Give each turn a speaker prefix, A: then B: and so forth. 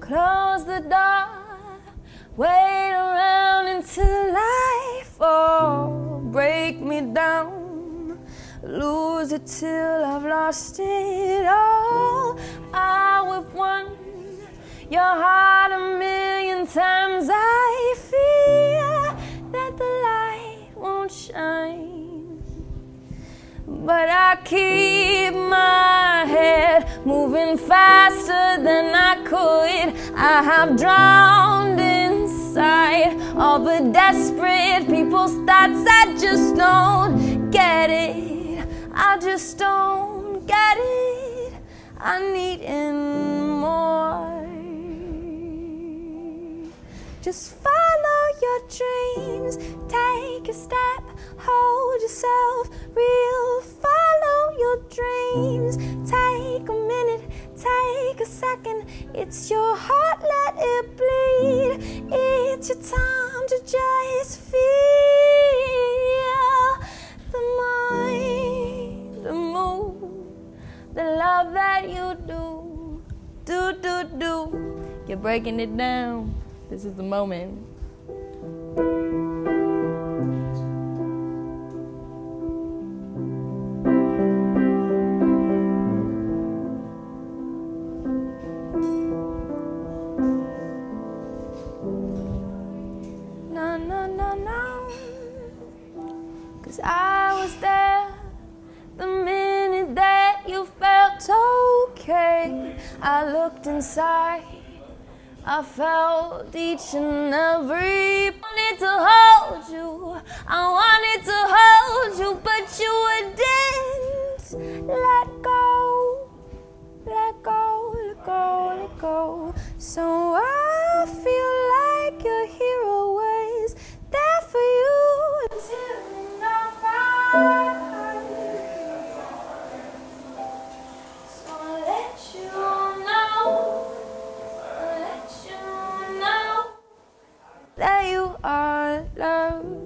A: Close the door, wait around until life oh break me down. Lose it till I've lost it all. I have won your heart a million times. I fear that the light won't shine, but I keep my head moving faster than I could. I have drowned inside all the desperate people's thoughts. I just don't get it. I just don't get it. I need more. Just follow your dreams. Take a step. Hold yourself real. Follow your dreams. Take a second. It's your heart. Let it bleed. It's your time to just feel the mind, the move, the love that you do. Do, do, do. You're breaking it down. This is the moment. No, no, no. Cause I was there the minute that you felt okay. I looked inside. I felt each and every wanted to hold you. I wanted to hold you, but you didn't let go. Let go, let go, let go. So I feel that you are loved.